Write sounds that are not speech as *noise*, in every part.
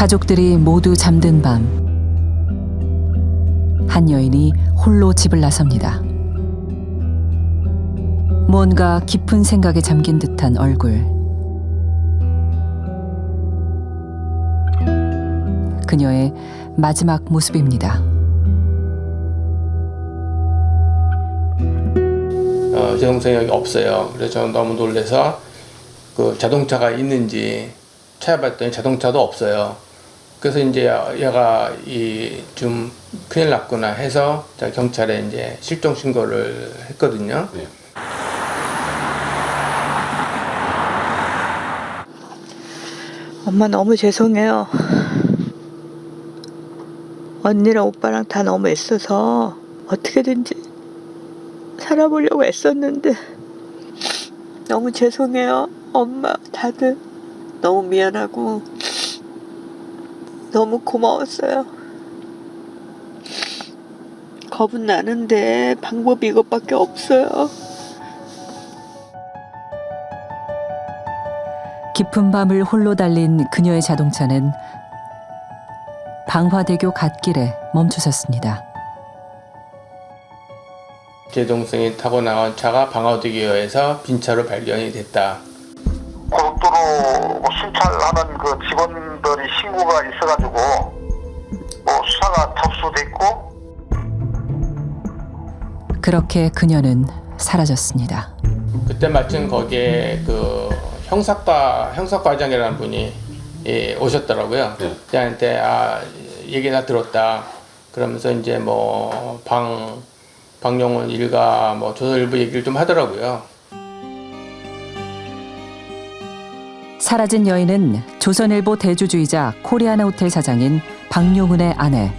가족들이 모두 잠든 밤. 한 여인이 홀로 집을 나섭니다. 뭔가 깊은 생각에 잠긴 듯한 얼굴. 그녀의 마지막 모습입니다. 어, 제 동생이 여기 없어요. 그래서 저는 너무 놀래서 그 자동차가 있는지 찾아봤더니 자동차도 없어요. 그래서 이제 얘가 이 좀 큰일 났구나 해서 제가 경찰에 이제 실종 신고를 했거든요. 엄마 너무 죄송해요. 언니랑 오빠랑 다 너무 애써서 어떻게든지 살아보려고 애썼는데 너무 죄송해요. 엄마 다들 너무 미안하고 너무 고마웠어요. 겁은 나는데 방법이 이것밖에 없어요. 깊은 밤을 홀로 달린 그녀의 자동차는 방화대교 갓길에 멈춰섰습니다. 제 동생이 타고 나온 차가 방화대교에서 빈 차로 발견이 됐다. 고속도로 뭐 순찰하는 그 직원 그렇게 그녀는 사라졌습니다. 그때 마침 거기에 그 형사과 형사과장이라는 분이 예, 오셨더라고요. 저한테 아 얘기 나 들었다. 그러면서 이제 뭐 방 방영훈 일가 뭐 조선일보 얘기를 좀 하더라고요. 사라진 여인은 조선일보 대주주이자 코리아나 호텔 사장인 박용훈의 아내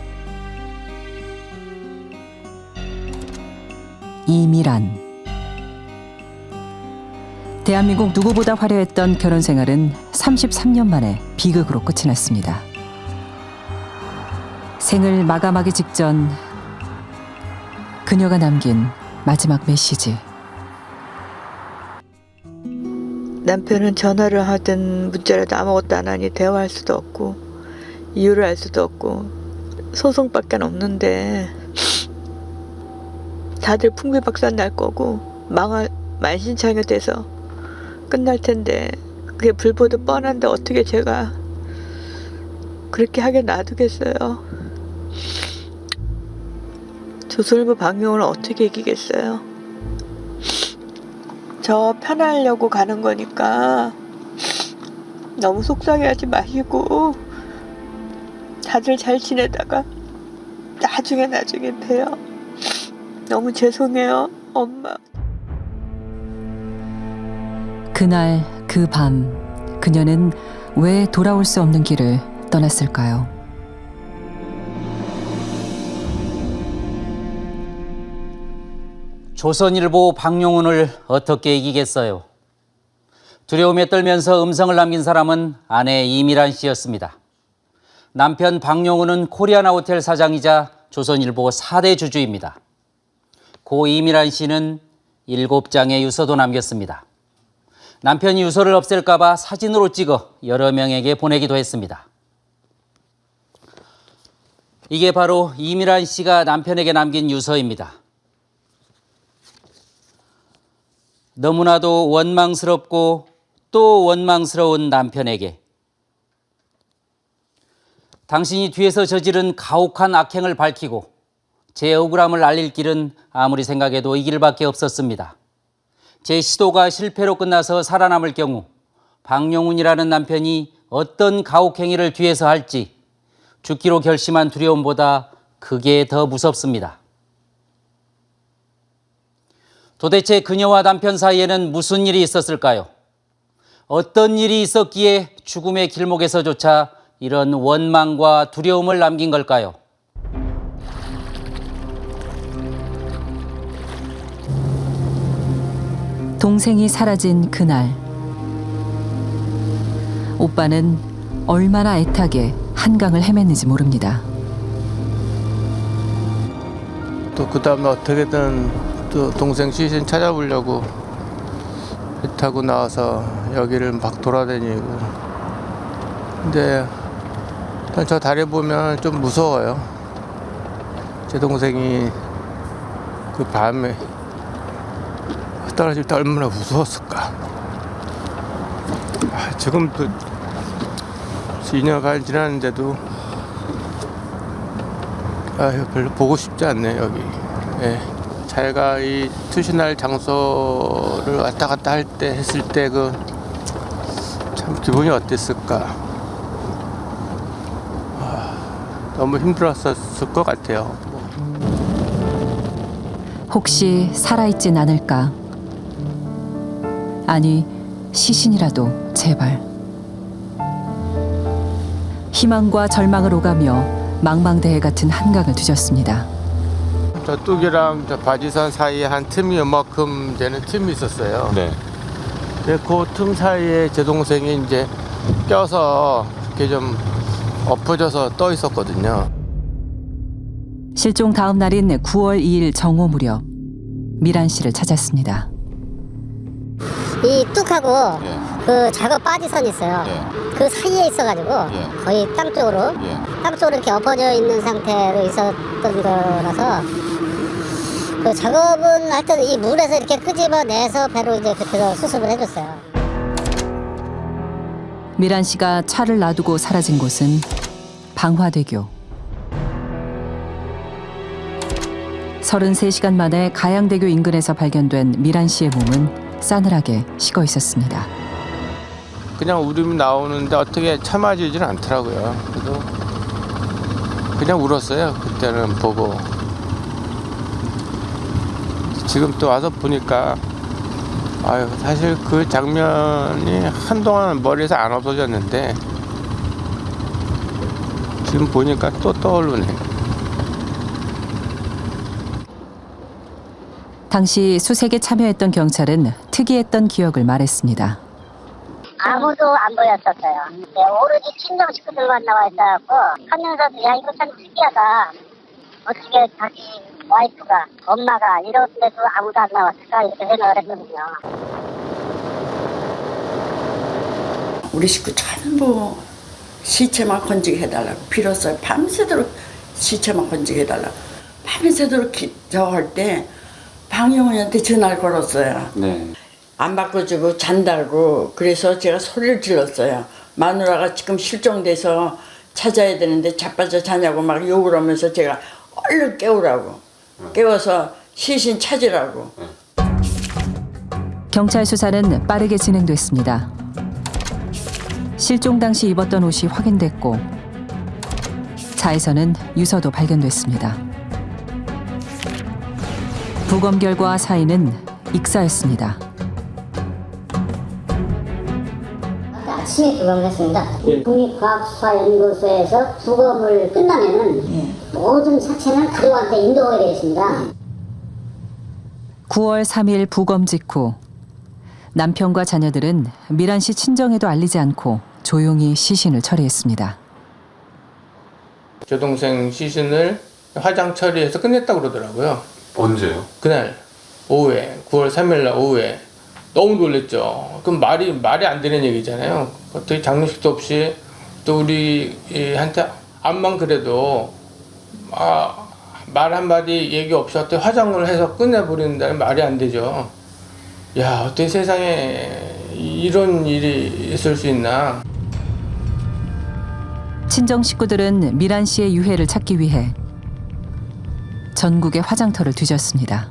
이미란. 대한민국 누구보다 화려했던 결혼 생활은 33년 만에 비극으로 끝이 났습니다. 생을 마감하기 직전 그녀가 남긴 마지막 메시지. 남편은 전화를 하든 문자라도 아무것도 안 하니 대화할 수도 없고 이유를 알 수도 없고 소송밖에 없는데 다들 풍비박산 날 거고 망할 만신창이 돼서 끝날 텐데 그게 불보듯 뻔한데 어떻게 제가 그렇게 하게 놔두겠어요 조선일보 방송을 어떻게 이기겠어요 저 편하려고 가는 거니까 너무 속상해하지 마시고 다들 잘 지내다가 나중에 나중에 봬요. 너무 죄송해요, 엄마. 그날 그 밤 그녀는 왜 돌아올 수 없는 길을 떠났을까요? 조선일보 박용훈을 어떻게 이기겠어요? 두려움에 떨면서 음성을 남긴 사람은 아내 이미란 씨였습니다. 남편 박용훈은 코리아나 호텔 사장이자 조선일보 4대 주주입니다. 고 이미란 씨는 7장의 유서도 남겼습니다. 남편이 유서를 없앨까 봐 사진으로 찍어 여러 명에게 보내기도 했습니다. 이게 바로 이미란 씨가 남편에게 남긴 유서입니다. 너무나도 원망스럽고 또 원망스러운 남편에게 당신이 뒤에서 저지른 가혹한 악행을 밝히고 제 억울함을 알릴 길은 아무리 생각해도 이 길밖에 없었습니다. 제 시도가 실패로 끝나서 살아남을 경우 박용훈이라는 남편이 어떤 가혹행위를 뒤에서 할지 죽기로 결심한 두려움보다 그게 더 무섭습니다. 도대체 그녀와 남편 사이에는 무슨 일이 있었을까요? 어떤 일이 있었기에 죽음의 길목에서조차 이런 원망과 두려움을 남긴 걸까요? 동생이 사라진 그날 오빠는 얼마나 애타게 한강을 헤맸는지 모릅니다. 또 그 다음에 어떻게든 또 동생 시신 찾아보려고 배 타고 나와서 여기를 막 돌아다니고 근데 일단 저 다리 보면 좀 무서워요. 제 동생이 그 밤에 떨어질 때 얼마나 무서웠을까. 아, 지금도 2년 반 지났는데도 아유 별로 보고 싶지 않네 여기. 예. 자기가 이 투신할 장소를 왔다 갔다 할 때 했을 때 그 참 기분이 어땠을까. 아, 너무 힘들었었을 것 같아요. 혹시 살아있진 않을까? 아니, 시신이라도 제발. 희망과 절망을 오가며 망망대해 같은 한강을 뒤졌습니다. 저 뚝이랑 저 바지선 사이에 한 틈이 요만큼 되는 틈이 있었어요. 네. 그 틈 사이에 제 동생이 이제 껴서 이렇게 좀 엎어져서 떠 있었거든요. 실종 다음 날인 9월 2일 정오 무렵 미란 씨를 찾았습니다. 이 뚝하고 예. 그 작업 빠지선 있어요. 예. 그 사이에 있어가지고 예. 거의 땅 쪽으로 예. 땅 쪽으로 이렇게 엎어져 있는 상태로 있었던 거라서 그 작업은 하여튼 이 물에서 이렇게 끄집어내서 배로 이제 그렇게 수습을 해줬어요. 미란 씨가 차를 놔두고 사라진 곳은 방화대교. 33시간 만에 가양대교 인근에서 발견된 미란 씨의 몸은 싸늘하게 식어 있었습니다. 그냥 울음이 나오는데 어떻게 참아지질 않더라고요. 그래도 그냥 울었어요. 그때는 보고. 지금 또 와서 보니까 아유 사실 그 장면이 한동안 머리에서 안 없어졌는데 지금 보니까 또 떠오르네. 당시 수색에 참여했던 경찰은 특이했던 기억을 말했습니다. 아무도 안 보였었어요. 네, 오로지 친정 식구들만 나와 있어갖고 하면서도 야 이거 참 특이하다. 어떻게 자기 와이프가 엄마가 이런데도 아무도 안 나왔을까 이렇게 생각을 했거든요. 우리 식구 전부 시체만 건지게 해달라고 빌었어요. 밤새도록 시체만 건지게 해달라고. 밤새도록 저할 때 방영훈한테 전화를 걸었어요. 네. 안 바꿔주고 잔다고 그래서 제가 소리를 질렀어요. 마누라가 지금 실종돼서 찾아야 되는데 자빠져 자냐고 막 욕을 하면서 제가 얼른 깨우라고 깨워서 시신 찾으라고 경찰 수사는 빠르게 진행됐습니다. 실종 당시 입었던 옷이 확인됐고 차에서는 유서도 발견됐습니다. 부검 결과 사인은 익사였습니다. 아침에 부검을 했습니다. 국립과학수사연구소에서 부검을 끝나면은 모든 사체는 가족한테 인도하게 되어 있습니다. 9월 3일 부검 직후 남편과 자녀들은 미란 씨 친정에도 알리지 않고 조용히 시신을 처리했습니다. 제 동생 시신을 화장 처리해서 끝냈다고 그러더라고요. 언제요? 그날 오후에 9월 3일 날 오후에 너무 놀랬죠. 그럼 말이 말이 안 되는 얘기잖아요. 어떻게 장례식도 없이 또 우리 이 한테 암만 그래도 아, 말 한마디 얘기 없이 어떻게 화장을 해서 끝내버린다는 말이 안 되죠. 야 어떻게 세상에 이런 일이 있을 수 있나. 친정 식구들은 미란 씨의 유해를 찾기 위해 전국의 화장터를 뒤졌습니다.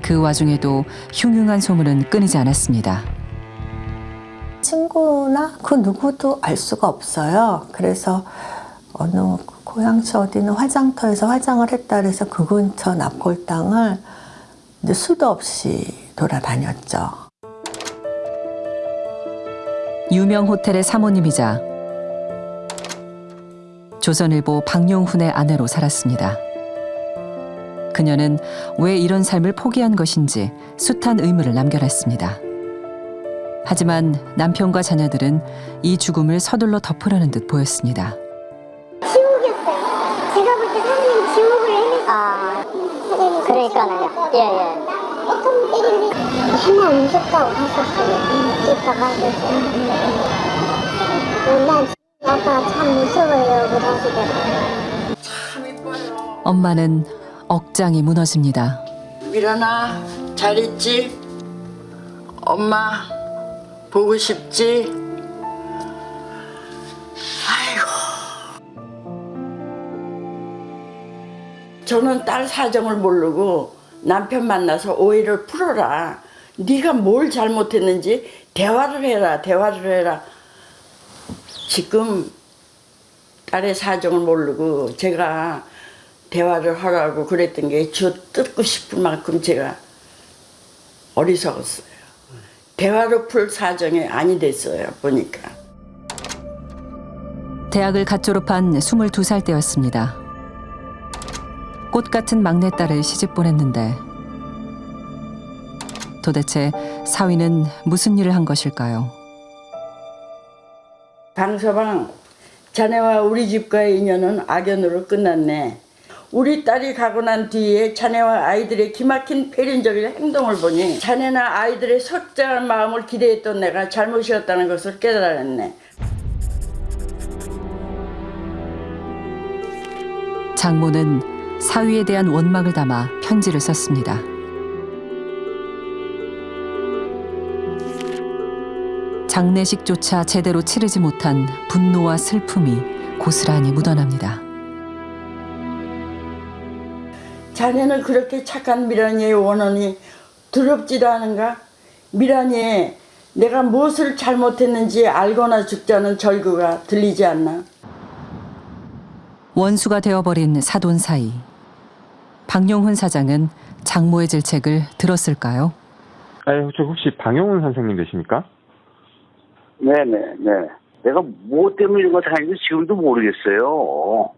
그 와중에도 흉흉한 소문은 끊이지 않았습니다. 친구나 그 누구도 알 수가 없어요. 그래서 어느 고향시 어디는 화장터에서 화장을 했다 그래서 그 근처 납골당을 이제 수도 없이 돌아다녔죠. 유명 호텔의 사모님이자 조선일보 박용훈의 아내로 살았습니다. 그녀는 왜 이런 삶을 포기한 것인지 숱한 의문을 남겨놨습니다. 하지만 남편과 자녀들은 이 죽음을 서둘러 덮으려는 듯 보였습니다. 지옥이었어요. 제가 볼 때 사장님 지옥을 헤맸어요. 아, 그러니까요. 예, 예. 어떤 때리는데 맨날 무섭다고 했었어요. 이따가 난 아빠 참 무서워요 그러시더라고요. 참 이뻐요. 엄마는 억장이 무너집니다. 미란아 잘 있지? 엄마 보고 싶지? 아이고 저는 딸 사정을 모르고 남편 만나서 오해를 풀어라 네가 뭘 잘못했는지 대화를 해라 대화를 해라 지금 딸의 사정을 모르고 제가 대화를 하라고 그랬던 게 저 뜯고 싶은 만큼 제가 어리석었어요. 대화로 풀 사정이 아니 됐어요, 보니까. 대학을 갓 졸업한 22살 때였습니다. 꽃 같은 막내딸을 시집 보냈는데 도대체 사위는 무슨 일을 한 것일까요? 방서방, 자네와 우리 집과의 인연은 악연으로 끝났네. 우리 딸이 가고 난 뒤에 자네와 아이들의 기막힌 폐륜적인 행동을 보니 자네나 아이들의 속장한 마음을 기대했던 내가 잘못이었다는 것을 깨달았네. 장모는 사위에 대한 원망을 담아 편지를 썼습니다. 장례식조차 제대로 치르지 못한 분노와 슬픔이 고스란히 묻어납니다. 자네는 그렇게 착한 미란이의 원혼이 두렵지도 않은가? 미란이의 내가 무엇을 잘못했는지 알거나 죽자는 절규가 들리지 않나? 원수가 되어버린 사돈 사이. 박용훈 사장은 장모의 질책을 들었을까요? 아, 저 혹시 방용훈 선생님 되십니까? 네네 네. 내가 뭐 때문에 이런 거 당했는지 지금도 모르겠어요.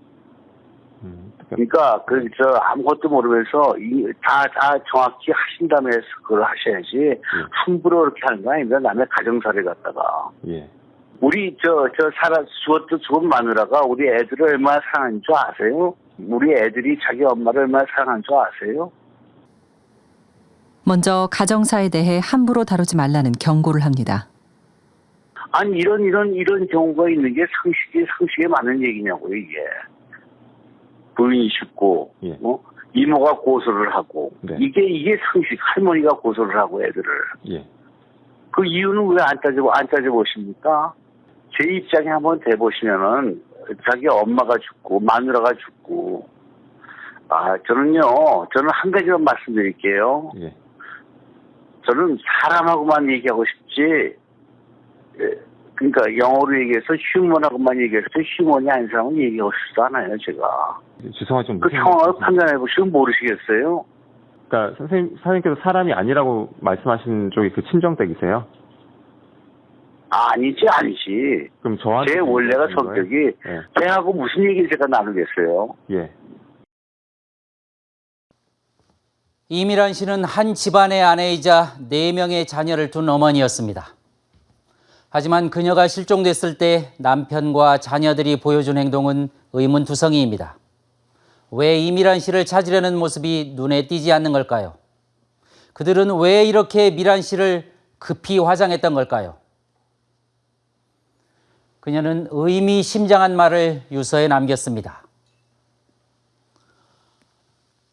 음, 그러니까 그 저 아무것도 모르면서 다다 정확히 하신 다음에 그걸 하셔야지 함부로 그렇게 하는 거 아닙니다. 남의 가정사를 갖다가 예. 우리 저 저 살아 죽었도 죽은 마누라가 우리 애들을 얼마나 사랑하는 줄 아세요? 우리 애들이 자기 엄마를 얼마나 사랑하는 줄 아세요? 먼저 가정사에 대해 함부로 다루지 말라는 경고를 합니다. 아니 이런 이런 이런 경우가 있는 게 상식이 상식에 맞는 얘기냐고요 이게 부인이 죽고 예. 어? 이모가 고소를 하고 네. 이게 이게 상식 할머니가 고소를 하고 애들을 예. 그 이유는 왜 안 따져 안 따져 보십니까? 제 입장에 한번 대 보시면은 자기 엄마가 죽고 마누라가 죽고 아 저는요 저는 한 가지만 말씀드릴게요. 예. 저는 사람하고만 얘기하고 싶지 예, 그러니까 영어로 얘기해서 휴먼하고만 얘기해서 휴먼이 아닌 사람은 얘기하고 싶지도 않아요 제가 죄송하지만 그 상황을? 판단해 보시면 모르시겠어요? 그러니까 선생님 사장님께서 사람이 아니라고 말씀하시는 쪽이 그 친정댁이세요? 아니지 아니지 그럼 저한테 제 원래가? 성격이 예. 걔하고 무슨 얘기를 제가 나누겠어요 예. 이미란 씨는 한 집안의 아내이자 네명의 자녀를 둔 어머니였습니다. 하지만 그녀가 실종됐을 때 남편과 자녀들이 보여준 행동은 의문투성이입니다. 왜 이미란 씨를 찾으려는 모습이 눈에 띄지 않는 걸까요? 그들은 왜 이렇게 미란 씨를 급히 화장했던 걸까요? 그녀는 의미심장한 말을 유서에 남겼습니다.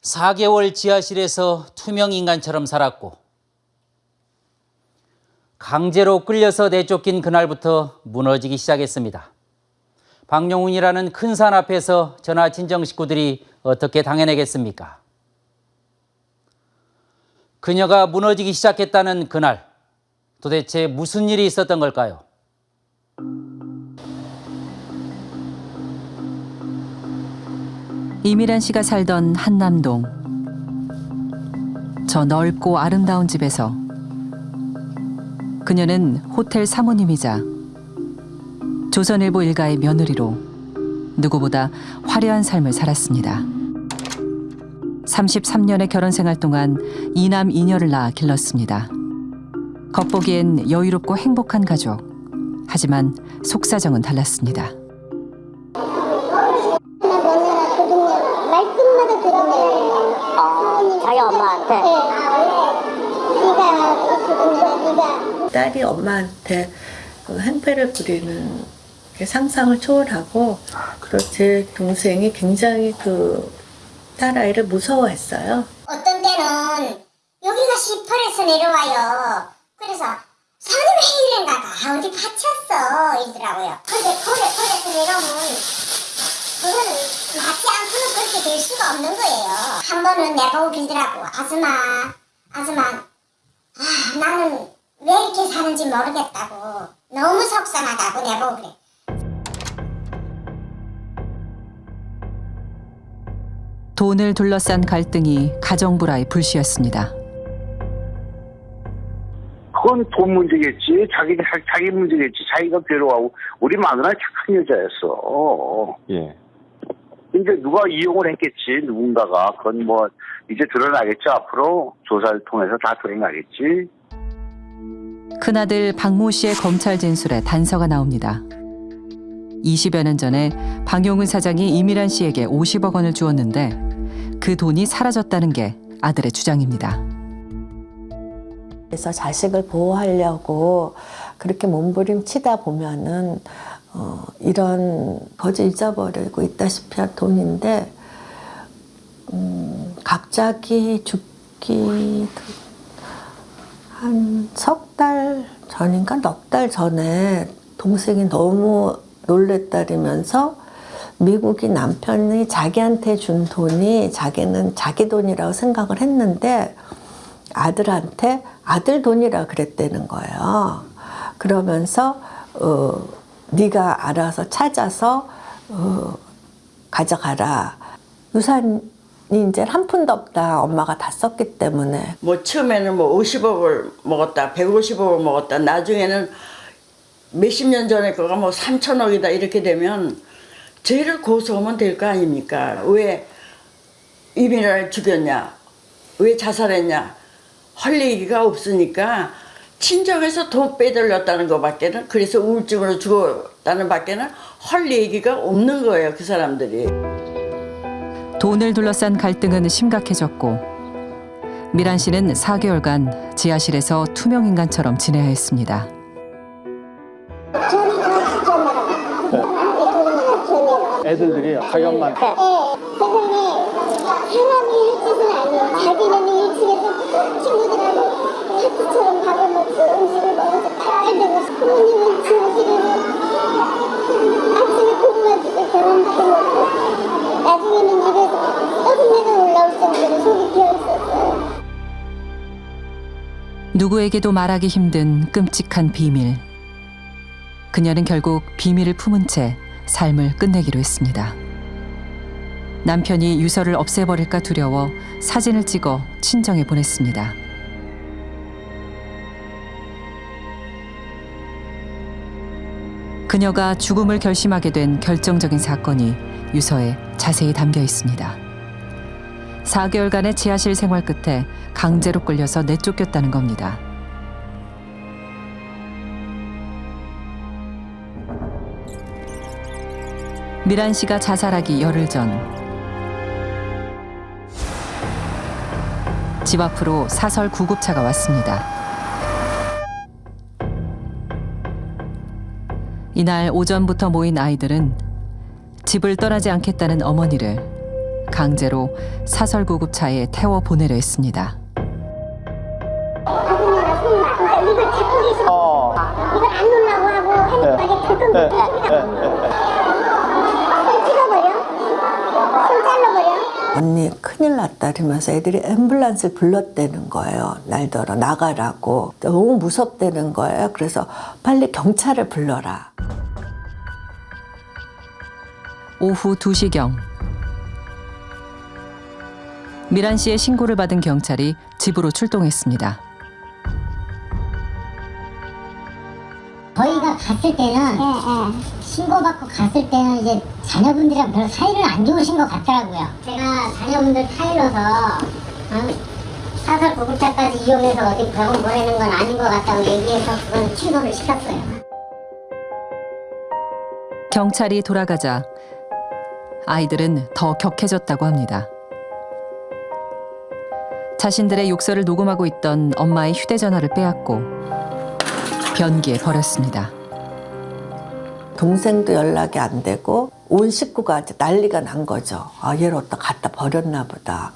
4개월 지하실에서 투명 인간처럼 살았고 강제로 끌려서 내쫓긴 그날부터 무너지기 시작했습니다. 박용훈이라는 큰 산 앞에서 전하 친정 식구들이 어떻게 당해내겠습니까? 그녀가 무너지기 시작했다는 그날 도대체 무슨 일이 있었던 걸까요? 이미란 씨가 살던 한남동. 저 넓고 아름다운 집에서 그녀는 호텔 사모님이자 조선일보 일가의 며느리로 누구보다 화려한 삶을 살았습니다. 33년의 결혼 생활 동안 이남 이녀를 낳아 길렀습니다. 겉보기엔 여유롭고 행복한 가족. 하지만 속사정은 달랐습니다. 말끝마다 들으면 아, 자기 엄마한테 네가 거 네가 딸이 엄마한테 그 행패를 부리는 그 상상을 초월하고 또제 동생이 굉장히 그 딸아이를 무서워했어요. 어떤 때는 여기가 시펄에서 내려와요. 그래서 이런가 다 어디 갇혔어 이러더라고요. 근데 펄에 펄에서 내려오면 그거는 맞지 않고는 그렇게 될 수가 없는 거예요. 한 번은 내보고 빌더라고. 아줌마, 아줌마, 아 나는 왜 이렇게 사는지 모르겠다고. 너무 속상하다고 내보고 그래. 돈을 둘러싼 갈등이 가정 불화의 불씨였습니다. 그건 돈 문제겠지. 자기 자기 문제겠지. 자기가 괴로워하고 우리 마누라 착한 여자였어. 예. 근데 누가 이용을 했겠지. 누군가가 그건 뭐 이제 드러나겠죠. 앞으로 조사를 통해서 다 드러나겠지. 큰아들 박모 씨의 검찰 진술에 단서가 나옵니다. 20여 년 전에 방용은 사장이 이미란 씨에게 50억 원을 주었는데 그 돈이 사라졌다는 게 아들의 주장입니다. 그래서 자식을 보호하려고 그렇게 몸부림치다 보면은 어, 이런 거저 잊어버리고 있다시피 한 돈인데 음, 갑자기 죽기 한 석 달 전인가 넉 달 전에 동생이 너무 놀랬다리면서 미국이 남편이 자기한테 준 돈이 자기는 자기 돈이라고 생각을 했는데 아들한테 아들 돈이라 그랬다는 거예요. 그러면서 어, 네가 알아서 찾아서 어, 가져가라. 유산 이 이제 한 푼도 없다. 엄마가 다 썼기 때문에. 뭐 처음에는 뭐 50억을 먹었다, 150억을 먹었다. 나중에는 몇십 년 전에 그거 뭐 3천억이다 이렇게 되면 죄를 고소하면 될 거 아닙니까? 왜 이민아를 죽였냐? 왜 자살했냐? 할 얘기가 없으니까 친정에서 돈 빼돌렸다는 것밖에는 그래서 우울증으로 죽었다는 밖에는 할 얘기가 없는 거예요 그 사람들이. 돈을 둘러싼 갈등은 심각해졌고 미란 씨는 4개월간 지하실에서 투명 인간처럼 지내야 했습니다. 애들들이 엄마 네. 세상에 사람이 할 짓은 아니에요. 자기는 1층에서 친구들하고 파티처럼 밥을 먹고 음식을 먹어서 빨대고 부모님은 아침에 계란부터 먹고 나중에는 입에서 떠들내가 올라올 정도로 속이 비어 있었어요. 누구에게도 말하기 힘든 끔찍한 비밀. 그녀는 결국 비밀을 품은 채 삶을 끝내기로 했습니다. 남편이 유서를 없애버릴까 두려워 사진을 찍어 친정에 보냈습니다. 그녀가 죽음을 결심하게 된 결정적인 사건이 유서에 자세히 담겨 있습니다. 4개월간의 지하실 생활 끝에 강제로 끌려서 내쫓겼다는 겁니다. 미란 씨가 자살하기 열흘 전 집 앞으로 사설 구급차가 왔습니다. 이날 오전부터 모인 아이들은 집을 떠나지 않겠다는 어머니를 강제로 사설 구급차에 태워 보내려 했습니다. 그러니까 이걸 안 놓으려고 하고 하니까 이게 덜컹 손 언니 큰일 났다 이러면서 애들이 앰뷸런스를 불렀다는 거예요. 날더러 나가라고. 너무 무섭다는 거예요. 그래서 빨리 경찰을 불러라. 오후 2시경 미란 씨의 신고를 받은 경찰이 집으로 출동했습니다. 저희가 갔을 때는 신고받고 갔을 때는 이제 자녀분들이랑 별로 사이를 안 좋으신 것 같더라고요. 제가 자녀분들 타일러서 어, 사설 구급차까지 이용해서 어디 병원 보내는 건 아닌 것 같다고 얘기해서 그건 취소를 시켰어요. 경찰이 돌아가자 아이들은 더 격해졌다고 합니다. 자신들의 욕설을 녹음하고 있던 엄마의 휴대전화를 빼앗고 변기에 버렸습니다. 동생도 연락이 안 되고 온 식구가 난리가 난 거죠. 아 얘를 어디다 갖다 버렸나 보다.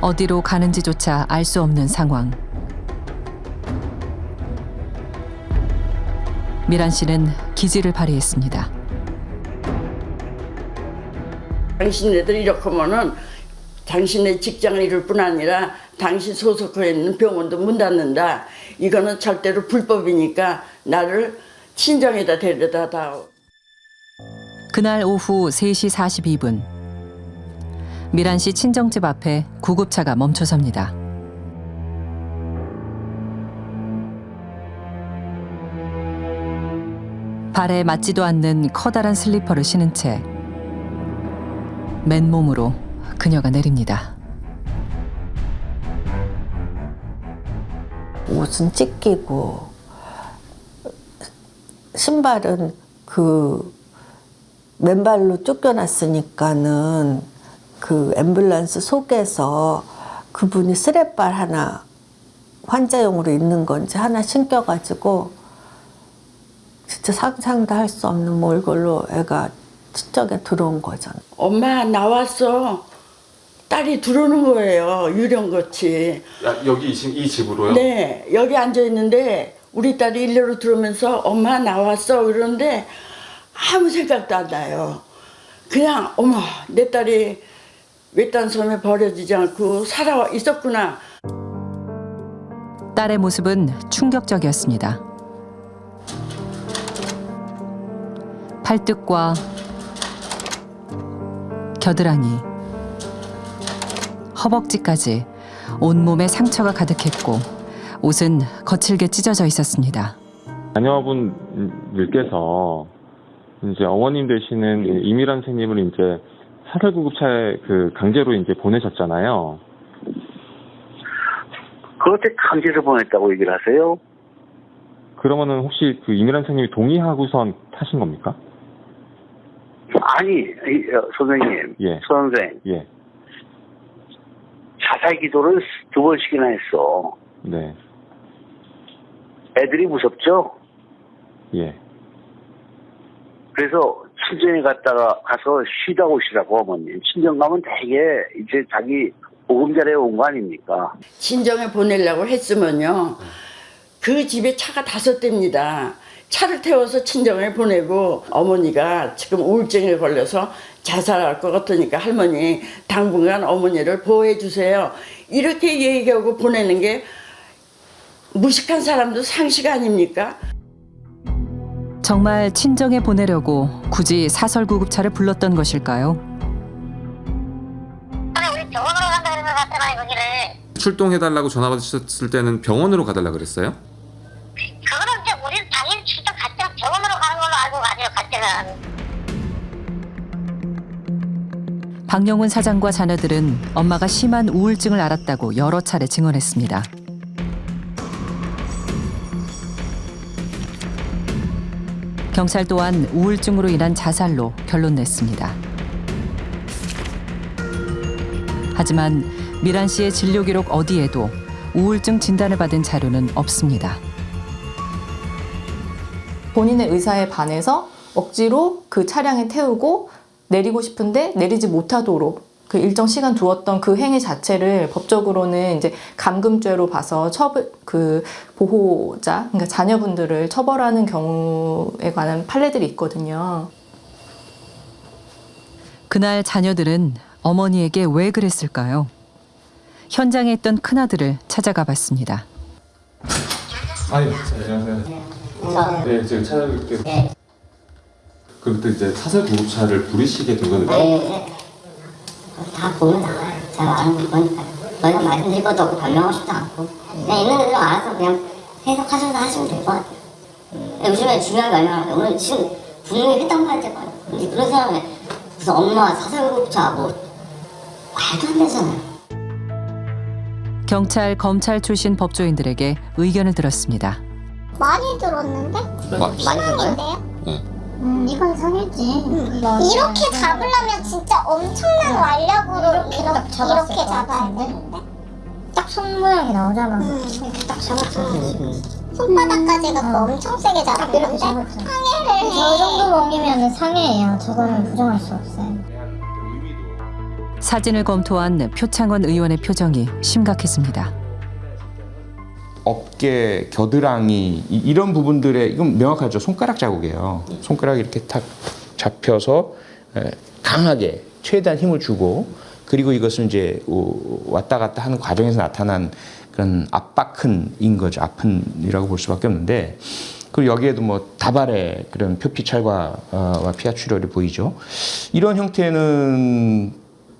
어디로 가는지조차 알 수 없는 상황. 미란 씨는 기지를 발휘했습니다. 당신네들 이렇게 하면은 당신의 직장을 잃을 뿐 아니라 당신 소속해 있는 병원도 문 닫는다. 이거는 절대로 불법이니까 나를 친정에다 데려다 다오. 그날 오후 3시 42분. 미란 씨 친정집 앞에 구급차가 멈춰섭니다. 발에 맞지도 않는 커다란 슬리퍼를 신은 채 맨몸으로 그녀가 내립니다. 옷은 찢기고 신발은 그 맨발로 쫓겨났으니까는 그 앰뷸런스 속에서 그분이 스랩발 하나 환자용으로 있는 건지 하나 신겨가지고 진짜 상상도 할 수 없는 몰골로 애가 친정에 들어온 거잖아. 엄마 나왔어. 딸이 들어오는 거예요. 유령같이. 여기 이, 집- 이 집으로요? 네, 여기 앉아 있는데 우리 딸이 일로로 들어오면서 엄마 나왔어 그러는데 아무 생각도 안 나요. 그냥 어머 내 딸이 외딴 섬에 버려지지 않고 살아 있었구나. 딸의 모습은 충격적이었습니다. 팔뚝과 겨드랑이, 허벅지까지 온몸에 상처가 가득했고 옷은 거칠게 찢어져 있었습니다. 자녀분들께서 이제 어머님 되시는 이미란 선생님을 이제 사설 구급차에 그 강제로 이제 보내셨잖아요. 그렇게 강제로 보냈다고 얘기를 하세요? 그러면은 혹시 그 이미란 선생님이 동의하고선 타신 겁니까? 아니, 이, 어, 선생님, 예. 선생, 예, 자살 기도를 두 번씩이나 했어. 네, 애들이 무섭죠? 예. 그래서 친정에 갔다가 가서 쉬다 오시라고 어머님. 친정 가면 되게 이제 자기 보금자리에 온 거 아닙니까? 친정에 보내려고 했으면요. 그 집에 차가 다섯 대입니다. 차를 태워서 친정에 보내고 어머니가 지금 우울증에 걸려서 자살할 것 같으니까 할머니 당분간 어머니를 보호해 주세요. 이렇게 얘기하고 보내는 게 무식한 사람도 상식 아닙니까? 정말 친정에 보내려고 굳이 사설 구급차를 불렀던 것일까요? 아니 우리 병원으로 간다 그런 것 같잖아요 거기를 출동해달라고 전화 받으셨을 때는 병원으로 가달라 그랬어요? 박영훈 사장과 자녀들은 엄마가 심한 우울증을 앓았다고 여러 차례 증언했습니다. 경찰 또한 우울증으로 인한 자살로 결론 냈습니다. 하지만 미란 씨의 진료 기록 어디에도 우울증 진단을 받은 자료는 없습니다. 본인의 의사에 반해서 억지로 그 차량에 태우고 내리고 싶은데 내리지 못하도록 그 일정 시간 두었던 그 행위 자체를 법적으로는 이제 감금죄로 봐서 처벌 그 보호자 그러니까 자녀분들을 처벌하는 경우에 관한 판례들이 있거든요. 그날 자녀들은 어머니에게 왜 그랬을까요? 현장에 있던 큰아들을 찾아가 봤습니다. 아유, 안녕하세요. 네, 지금 찾아뵙게. 네. 그때 이제 사설 구급차를 부르시게 된 거는 네. 다 보면 나와요 제가 아는 거니까 저희가 말씀드릴 것도 없고 변명하고 싶지 않고 그냥 있는 그대로 알아서 그냥 해석하셔서 하시면 될 것 같아요 요즘에 중요한 게 얼마나 오늘 지금 분명히 휘땅할 때가 근데 그런 사람이 무슨 엄마 사설 구급차 뭐 말도 안 되잖아요 경찰, 검찰 출신 법조인들에게 의견을 들었습니다. 많이 들었는데? 마- 상해인데요? 네. 음, 이건 상해지. 이렇게 잡으려면 진짜 엄청난 완력으로 이렇게, 이렇게, 잡아야 되는데? 딱 손 모양이 나오잖아. 이렇게 딱 잡았어. 손바닥까지 갖고 엄청 세게 잡았는데 상해를 저 정도 먹이면 상해예요. 저거는 부정할 수 없어요. 사진을 검토한 표창원 의원의 표정이 심각했습니다. 어깨, 겨드랑이 이- 이런 부분들에 이건 명확하죠. 손가락 자국이에요. 손가락이 이렇게 탁 잡혀서 에, 강하게 최대한 힘을 주고 그리고 이것은 이제 오- 왔다 갔다 하는 과정에서 나타난 그런 압박흔인 거죠. 아픈이라고 볼 수밖에 없는데 그리고 여기에도 뭐 다발의 그런 표피찰과와 피하 출혈이 보이죠. 이런 형태는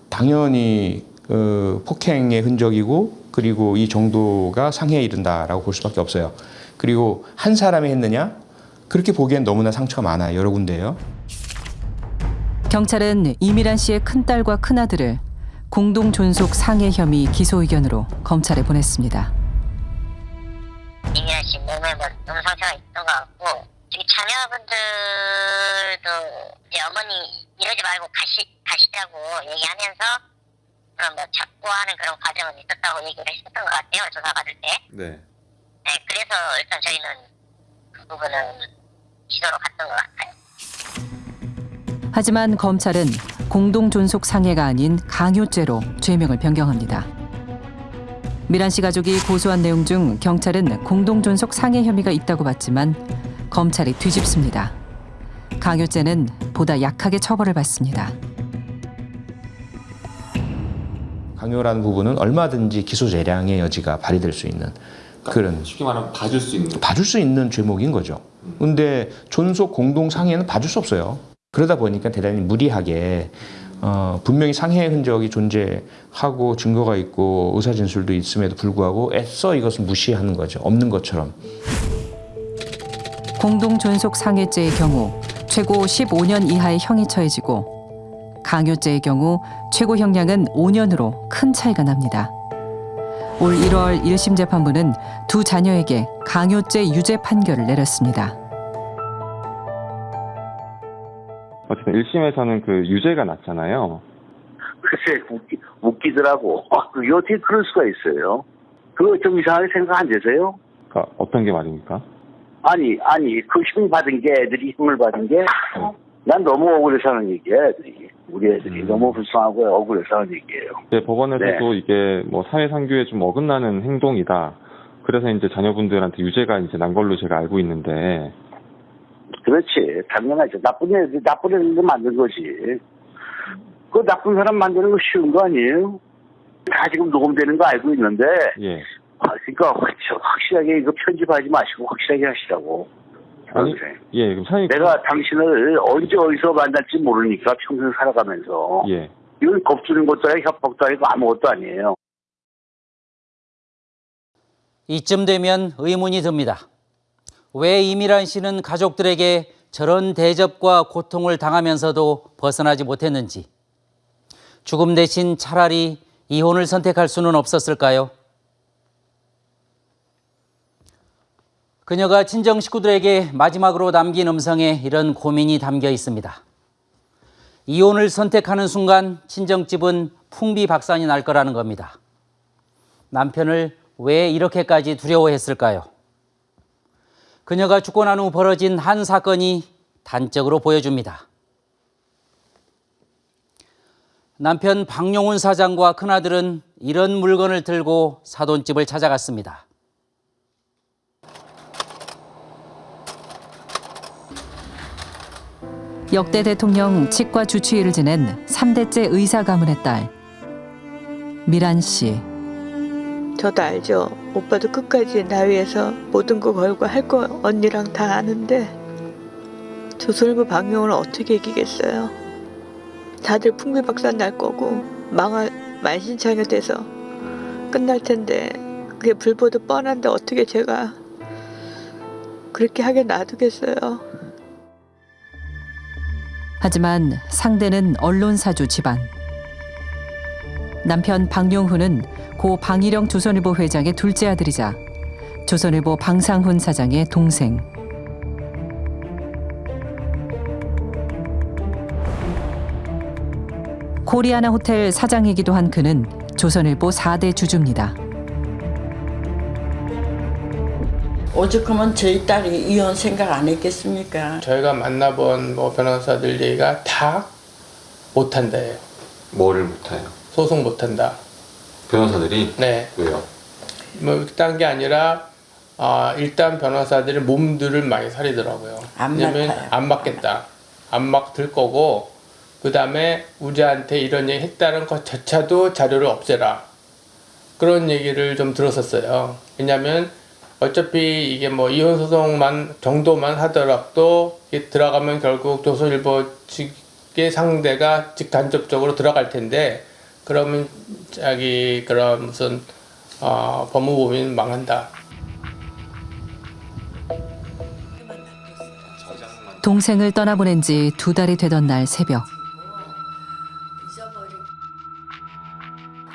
당연히 어, 폭행의 흔적이고 그리고 이 정도가 상해에 이른다라고 볼 수밖에 없어요. 그리고 한 사람이 했느냐? 그렇게 보기엔 너무나 상처가 많아요. 여러 군데요. 경찰은 이미란 씨의 큰딸과 큰아들을 공동 존속 상해 혐의 기소 의견으로 검찰에 보냈습니다. 이미란 씨 몸에 뭐 너무 상처가 있던 것 같고 저기 자녀분들도 이제 어머니 이러지 말고 가시 가시라고 얘기하면서 그런 뭐 잡고 하는 그런 과정은 있었다고 얘기를 했었던 것 같아요 조사 받을 때. 네. 네, 그래서 일단 저희는 그 부분은 기소로 갔던 것 같아요. 하지만 검찰은 공동 존속 상해가 아닌 강요죄로 죄명을 변경합니다. 미란 씨 가족이 고소한 내용 중 경찰은 공동 존속 상해 혐의가 있다고 봤지만 검찰이 뒤집습니다. 강요죄는 보다 약하게 처벌을 받습니다. 강요라는 부분은 얼마든지 기소 재량의 여지가 발휘될 수 있는 그런 쉽게 말하면 봐줄 수 있는. 봐줄 수 있는 죄목인 거죠. 근데 존속 공동 상해는 봐줄 수 없어요. 그러다 보니까 대단히 무리하게 어, 분명히 상해의 흔적이 존재하고 증거가 있고 의사 진술도 있음에도 불구하고 애써 이것을 무시하는 거죠. 없는 것처럼. 공동 존속 상해죄의 경우 최고 15년 이하의 형이 처해지고 강요죄의 경우 최고 형량은 5년으로 큰 차이가 납니다. 올 1월 1심 재판부는 두 자녀에게 강요죄 유죄 판결을 내렸습니다. 어쨌든 1심에서는 그 유죄가 났잖아요. 글쎄 웃기, 웃기더라고. 아, 그게 어떻게 그럴 수가 있어요? 그거 좀 이상하게 생각 안 되세요? 그러니까 어떤 게 말입니까? 아니 아니 그힘 받은 게 애들이 힘을 받은 게 난 너무 억울해서 하는 얘기야 애들이 우리 애들이 너무 불쌍하고 억울해서 하는 얘기예요. 이제 법원에서도 네. 이게 뭐 사회 상규에 좀 어긋나는 행동이다. 그래서 이제 자녀분들한테 유죄가 이제 난 걸로 제가 알고 있는데 그렇지 당연하죠. 나쁜 애들 나쁜 애들 만든 거지. 그 나쁜 사람 만드는 거 쉬운 거 아니에요? 다 지금 녹음되는 거 알고 있는데 예. 아, 그러니까 확- 확실하게 이거 편집하지 마시고 확실하게 하시라고. 아니. 예, 그럼 사장님 내가 당신을 언제 어디서 만날지 모르니까 평생 살아가면서 예. 이건 겁주는 것도 아니고 협박도 아니고 아무것도 아니에요. 이쯤 되면 의문이 듭니다. 왜 이미란 씨는 가족들에게 저런 대접과 고통을 당하면서도 벗어나지 못했는지. 죽음 대신 차라리 이혼을 선택할 수는 없었을까요? 그녀가 친정 식구들에게 마지막으로 남긴 음성에 이런 고민이 담겨 있습니다. 이혼을 선택하는 순간 친정집은 풍비박산이 날 거라는 겁니다. 남편을 왜 이렇게까지 두려워했을까요? 그녀가 죽고 난 후 벌어진 한 사건이 단적으로 보여줍니다. 남편 박용훈 사장과 큰아들은 이런 물건을 들고 사돈집을 찾아갔습니다. 역대 대통령 치과 주치의를 지낸 3대째 의사 가문의 딸 미란 씨. 저도 알죠. 오빠도 끝까지 나 위해서 모든 거 걸고 할 거 언니랑 다 아는데 조선일보 방영을 어떻게 이기겠어요. 다들 풍비박산 날 거고 망할 만신창이 돼서 끝날 텐데 그게 불보듯 뻔한데 어떻게 제가 그렇게 하게 놔두겠어요. 하지만 상대는 언론사주 집안. 남편 박용훈은 고 방일영 조선일보 회장의 둘째 아들이자 조선일보 방상훈 사장의 동생. 코리아나 호텔 사장이기도 한 그는 조선일보 4대 주주입니다. 오죽하면 저희 딸이 이혼 생각 안 했겠습니까? 저희가 만나본 뭐 변호사들 얘기가 다 못한다예요. 뭐를 못해요? 소송 못한다. 변호사들이 네. 왜요? 뭐 그딴 게 아니라 아, 일단 변호사들이 몸들을 많이 사리더라고요. 안 왜냐면 맡아요. 안 맡겠다. 안 맡을 거고 그 다음에 우리한테 이런 얘기 했다는 것조차도 자료를 없애라. 그런 얘기를 좀 들었었어요. 왜냐면 어차피 이게 뭐 이혼 소송만 정도만 하더라도 들어가면 결국 조선일보 측의 상대가 직간접적으로 들어갈 텐데 그러면 자기 그런 무슨 어, 법무법인 망한다. 동생을 떠나보낸 지 두 달이 되던 날 새벽.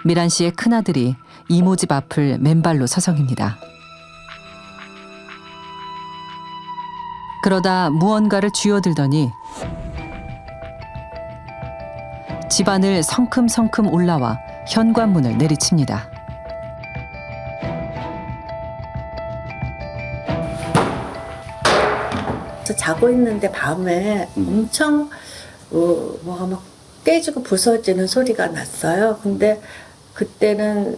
미란 씨의 큰아들이 이모 집 앞을 맨발로 서성입니다. 그러다 무언가를 쥐어들더니 집안을 성큼성큼 올라와 현관문을 내리칩니다. 저 자고 있는데 밤에 엄청 어, 뭐가 막 깨지고 부서지는 소리가 났어요. 근데 그때는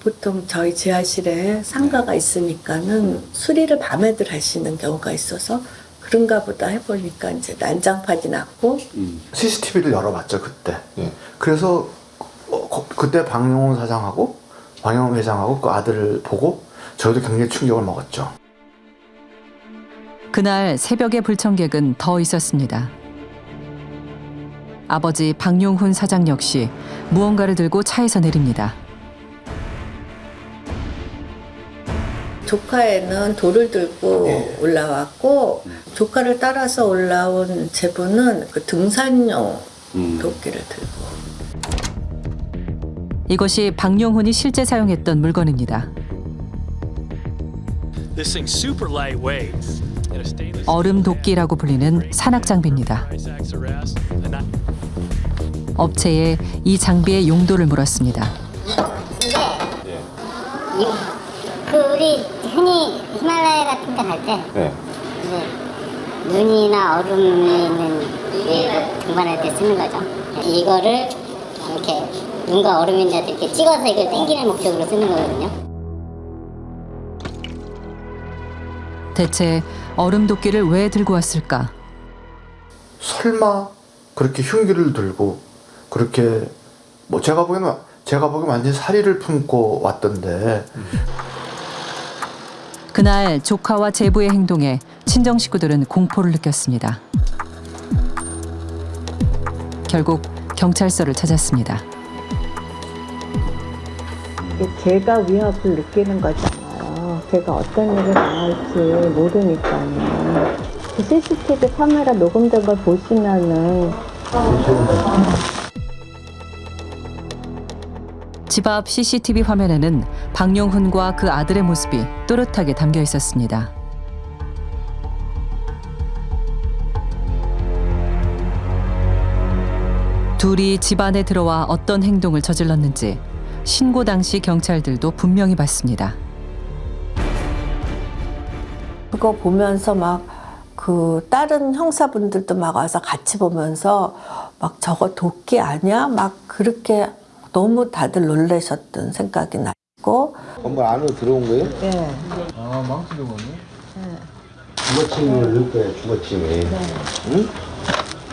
보통 저희 지하실에 상가가 있으니까는 수리를 밤에들 하시는 경우가 있어서 그런가 보다 해보니까 이제 난장판이 났고 CCTV를 열어봤죠 그때. 그래서 어, 거- 그때 박용훈 사장하고 방영훈 회장하고 그 아들을 보고 저희도 굉장히 충격을 먹었죠. 그날 새벽의 불청객은 더 있었습니다. 아버지 박용훈 사장 역시 무언가를 들고 차에서 내립니다. 조카에는 돌을 들고 올라왔고 조카를 따라서 올라온 제부는 그 등산용 도끼를 들고 이것이 박용훈이 실제 사용했던 물건입니다. This thing's super lightweight. And a stainless 얼음 도끼라고 불리는 산악 장비입니다. 업체에 이 장비의 용도를 물었습니다. 이, 그 우리 흔히 히말라야 같은 데 갈때 네. 이제 눈이나 얼음이 있는 데 등반할 때 쓰는 거죠. 이거를 이렇게 눈과 있는 데 이렇게 찍어서 이걸 당기는 목적으로 쓰는 거거든요. 대체 얼음 도끼를 왜 들고 왔을까? 설마 그렇게 흉기를 들고 그렇게 뭐 제가 보기에는 제가 보기엔 완전 사리를 품고 왔던데 그날 조카와 제부의 행동에 친정 식구들은 공포를 느꼈습니다. 결국 경찰서를 찾았습니다. 제가 위협을 느끼는 거잖아요. 제가 어떤 일을 당할지 모르니까요. 그 CCTV 카메라 녹음된 걸 보시면은 집 앞 CCTV 화면에는 박용훈과 그 아들의 모습이 또렷하게 담겨 있었습니다. 둘이 집 안에 들어와 어떤 행동을 저질렀는지 신고 당시 경찰들도 분명히 봤습니다. 그거 보면서 막 그 다른 형사분들도 막 와서 같이 보면서 막 저거 도끼 아니야? 막 그렇게 너무 다들 놀라셨던 생각이 나고 건물 안으로 들어온 거예요? 네. 아, 망치 들어오네. 주거침을 넣을 거예요, 주거침이. 응?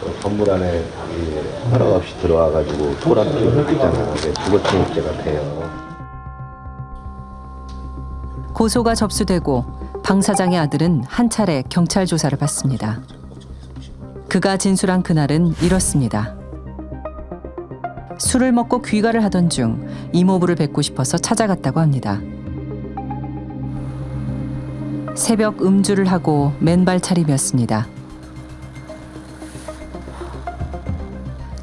어, 건물 안에 이 허락 없이 들어와가지고 소란피를 했잖아. 그게 주거침입죄가 돼요. 고소가 접수되고 방 사장의 아들은 한 차례 경찰 조사를 받습니다. 그가 진술한 그날은 이렇습니다. 술을 먹고 귀가를 하던 중 이모부를 뵙고 싶어서 찾아갔다고 합니다. 새벽 음주를 하고 맨발 차림이었습니다.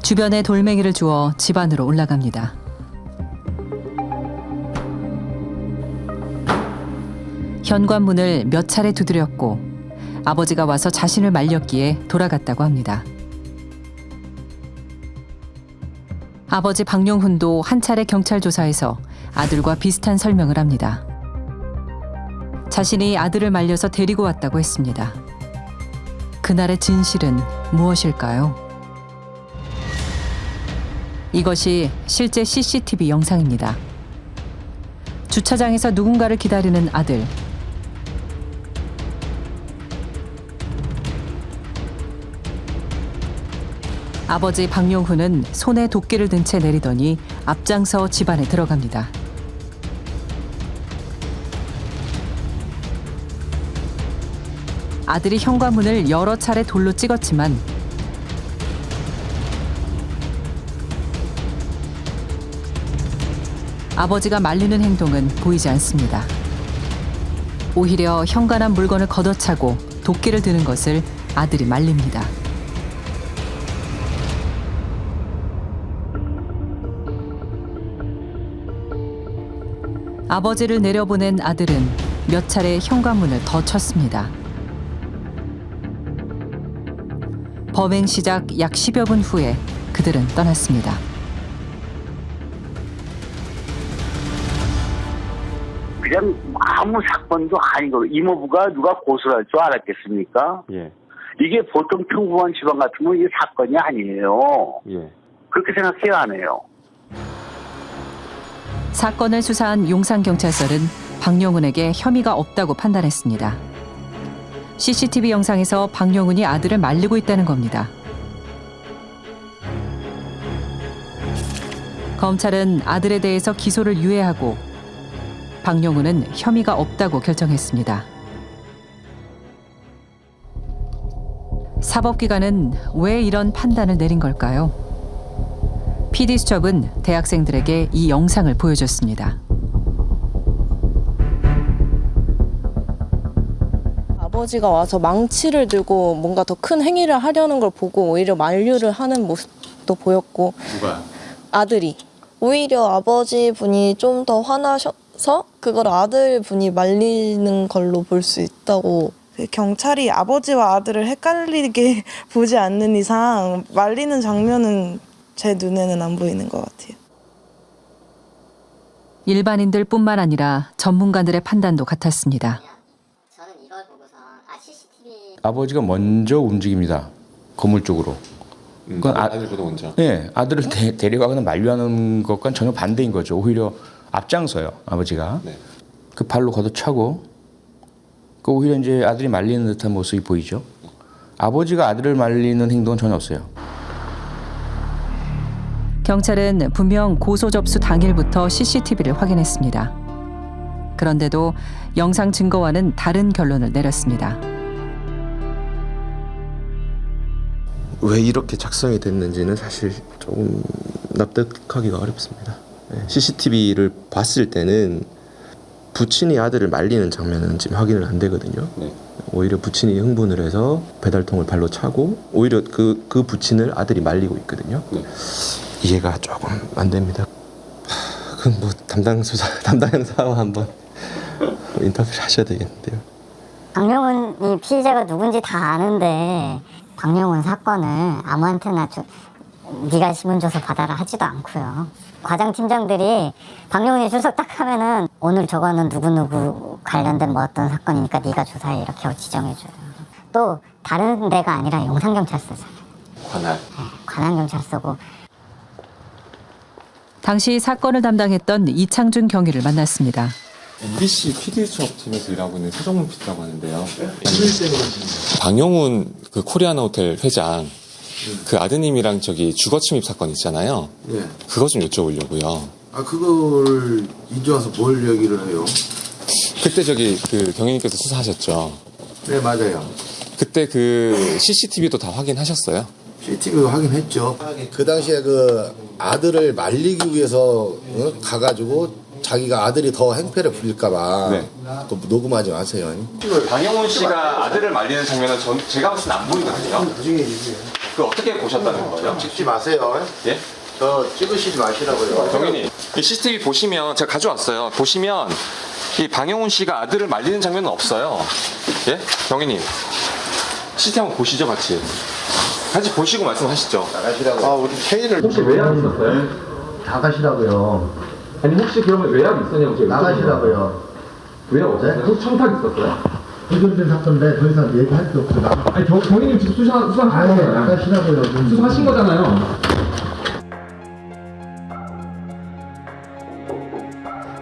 주변에 돌멩이를 주어 집 안으로 올라갑니다. 현관문을 몇 차례 두드렸고 아버지가 와서 자신을 말렸기에 돌아갔다고 합니다. 아버지 박용훈도 한 차례 경찰 조사에서 아들과 비슷한 설명을 합니다. 자신이 아들을 말려서 데리고 왔다고 했습니다. 그날의 진실은 무엇일까요? 이것이 실제 CCTV 영상입니다. 주차장에서 누군가를 기다리는 아들. 아버지 박용훈은 손에 도끼를 든 채 내리더니 앞장서 집안에 들어갑니다. 아들이 현관문을 여러 차례 돌로 찍었지만 아버지가 말리는 행동은 보이지 않습니다. 오히려 현관한 물건을 걷어차고 도끼를 드는 것을 아들이 말립니다. 아버지를 내려보낸 아들은 몇 차례 현관문을 더 쳤습니다. 범행 시작 약 10여 분 후에 그들은 떠났습니다. 그냥 아무 사건도 아니고 이모부가 누가 고소를 할 줄 알았겠습니까? 예. 이게 보통 평범한 집안 같으면 이게 사건이 아니에요. 예. 그렇게 생각해야 하네요. 사건을 수사한 용산경찰서는 박영훈에게 혐의가 없다고 판단했습니다. CCTV 영상에서 박영훈이 아들을 말리고 있다는 겁니다. 검찰은 아들에 대해서 기소를 유예하고 박영훈은 혐의가 없다고 결정했습니다. 사법기관은 왜 이런 판단을 내린 걸까요? PD수첩은 대학생들에게 이 영상을 보여줬습니다. 아버지가 와서 망치를 들고 뭔가 더 큰 행위를 하려는 걸 보고 오히려 만류를 하는 모습도 보였고 누가? 아들이 오히려 아버지 분이 좀 더 화나셔서 그걸 아들 분이 말리는 걸로 볼 수 있다고 그 경찰이 아버지와 아들을 헷갈리게 *laughs* 보지 않는 이상 말리는 장면은 제 눈에는 안 보이는 것 같아요. 일반인들 뿐만 아니라 전문가들의 판단도 같았습니다. 아버지가 먼저 움직입니다. 건물 쪽으로. 그건 아, 아들보다 먼저. 네, 아들을 데, 데려가거나 만류하는 것과는 전혀 반대인 거죠. 오히려 앞장서요, 아버지가. 그 발로 걷어차고, 그 오히려 이제 아들이 말리는 듯한 모습이 보이죠. 아버지가 아들을 말리는 행동은 전혀 없어요. 경찰은 분명 고소 접수 당일부터 CCTV를 확인했습니다. 그런데도 영상 증거와는 다른 결론을 내렸습니다. 왜 이렇게 작성이 됐는지는 사실 조금 납득하기가 어렵습니다. CCTV를 봤을 때는 부친이 아들을 말리는 장면은 지금 확인은 안 되거든요. 오히려 부친이 흥분을 해서 배달통을 발로 차고 오히려 그, 그 부친을 아들이 말리고 있거든요. 이해가 조금 안 됩니다. 하, 그건 뭐 담당 수사 *laughs* 담당 형사와 한번 인터뷰를 하셔야 되겠는데요. 박명훈이 피의자가 누군지 다 아는데 박명훈 사건을 아무한테나 줘, 네가 신문 줘서 받아라 하지도 않고요. 과장 팀장들이 박명훈이 출석 딱 하면은 오늘 저거는 누구누구 관련된 뭐 어떤 사건이니까 네가 조사해 이렇게 지정해줘요. 또 다른 데가 아니라 용산경찰서잖아요. 관할. 관할경찰서고 당시 사건을 담당했던 이창준 경위를 만났습니다. MBC PD 수업 팀에서 일하고 있는 서정문 PD라고 하는데요. 박영훈 그 코리아나 호텔 회장 그 아드님이랑 저기 주거 침입 사건 있잖아요. 예. 그거 좀 여쭤보려고요. 아 그걸 이제 와서 뭘 얘기를 해요? 그때 저기 그 경위님께서 수사하셨죠. 네 맞아요. 그때 그 CCTV도 다 확인하셨어요? CCTV 확인했죠. 그 당시에 그 아들을 말리기 위해서 어? 가가지고 자기가 아들이 더 행패를 부릴까봐 그 녹음하지 마세요. 박영훈 씨가 아들을 말리는 장면은 전 제가 봤을 땐안 보이거든요. 나중에 얘기해요. 그 어떻게 보셨다는 거예요? 찍지 마세요. 예? 저 찍으시지 마시라고요. 경위님, 이 CCTV 보시면 제가 가져왔어요. 보시면 이 방영훈 씨가 아들을 말리는 장면은 없어요. 예? 경위님, CCTV 한번 보시죠, 같이. 같이 보시고 말씀하시죠. 나가시라고요. 아, 우리 회의를 혹시 외압 있었어요? 나가시라고요. 아니 혹시 그러면 외압 있었냐고 제가 나가시라고요. 외압 없었어요? 혹시 청탁 있었어요? 해결된 사건인데 더 이상 얘기할 게 없어요. 나가. 아니 경, 경위님 지금 수사 수사 아니, 나가시라고요. 좀. 수사하신 거잖아요.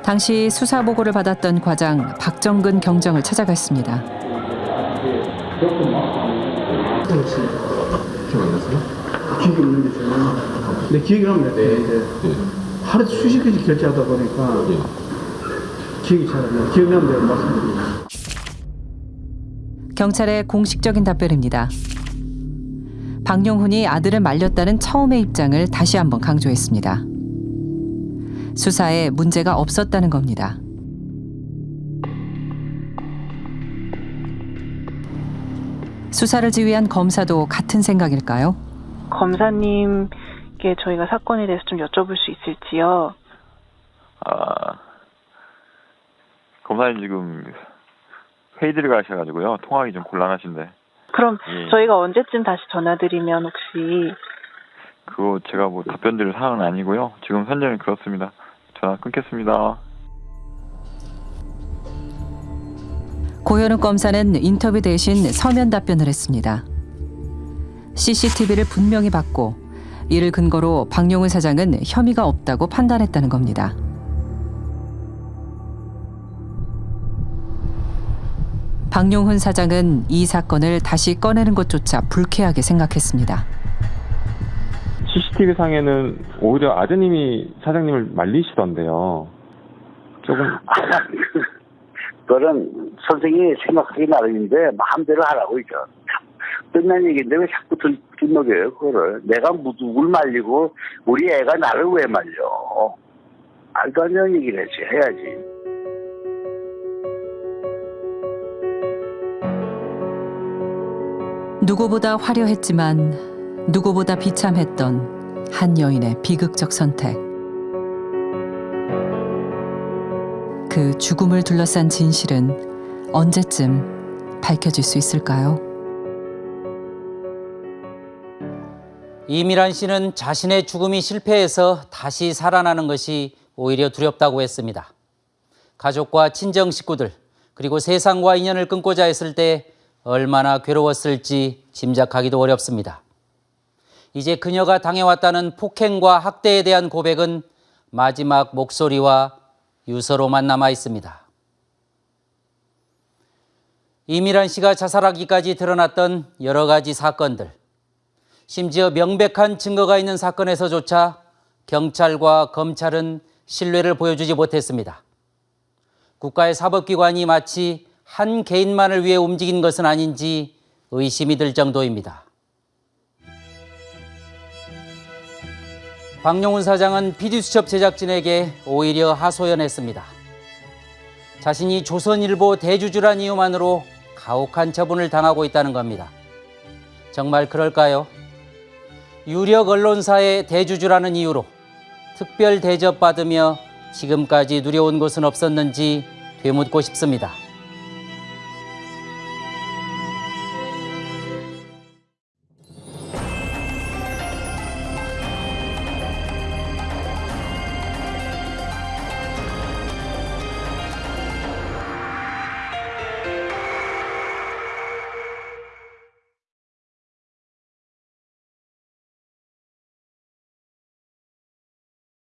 당시 수사 보고를 받았던 과장 박정근 경정을 찾아갔습니다. 안 났어요? 기억이 없는데 저는 근데 기억이 나는데 이제 하루 수십 개씩 결제하다 보니까 기억이 잘 안 나요. 기억나면 내가 말씀드릴게요. 경찰의 공식적인 답변입니다. 박용훈이 아들을 말렸다는 처음의 입장을 다시 한번 강조했습니다. 수사에 문제가 없었다는 겁니다. 수사를 지휘한 검사도 같은 생각일까요? 검사님께 저희가 사건에 대해서 좀 여쭤볼 수 있을지요? 아, 검사님 지금 회의 들어가셔가지고요. 통화하기 좀 곤란하신데. 그럼 예. 저희가 언제쯤 다시 전화드리면 혹시 그거 제가 뭐 답변 드릴 사항은 아니고요. 지금 현재는 그렇습니다. 전화 끊겠습니다. 고현욱 검사는 인터뷰 대신 서면 답변을 했습니다. CCTV를 분명히 봤고 이를 근거로 박용훈 사장은 혐의가 없다고 판단했다는 겁니다. 박용훈 사장은 이 사건을 다시 꺼내는 것조차 불쾌하게 생각했습니다. CCTV 상에는 오히려 아드님이 사장님을 말리시던데요. 조금 *laughs* 그거는 선생님이 생각하기 나름인데 마음대로 하라고 이죠. 끝난 얘기인데 왜 자꾸 들, 들먹여요 그거를. 내가 누굴 말리고 우리 애가 나를 왜 말려. 말도 안 되는 얘기를 해지 해야지. 누구보다 화려했지만 누구보다 비참했던 한 여인의 비극적 선택. 그 죽음을 둘러싼 진실은 언제쯤 밝혀질 수 있을까요? 이미란 씨는 자신의 죽음이 실패해서 다시 살아나는 것이 오히려 두렵다고 했습니다. 가족과 친정 식구들 그리고 세상과 인연을 끊고자 했을 때 얼마나 괴로웠을지 짐작하기도 어렵습니다. 이제 그녀가 당해왔다는 폭행과 학대에 대한 고백은 마지막 목소리와 유서로만 남아 있습니다. 이미란 씨가 자살하기까지 드러났던 여러 가지 사건들, 심지어 명백한 증거가 있는 사건에서조차 경찰과 검찰은 신뢰를 보여주지 못했습니다. 국가의 사법기관이 마치 한 개인만을 위해 움직인 것은 아닌지 의심이 들 정도입니다. 박용훈 사장은 PD수첩 제작진에게 오히려 하소연했습니다. 자신이 조선일보 대주주란 이유만으로 가혹한 처분을 당하고 있다는 겁니다. 정말 그럴까요? 유력 언론사의 대주주라는 이유로 특별 대접받으며 지금까지 누려온 것은 없었는지 되묻고 싶습니다.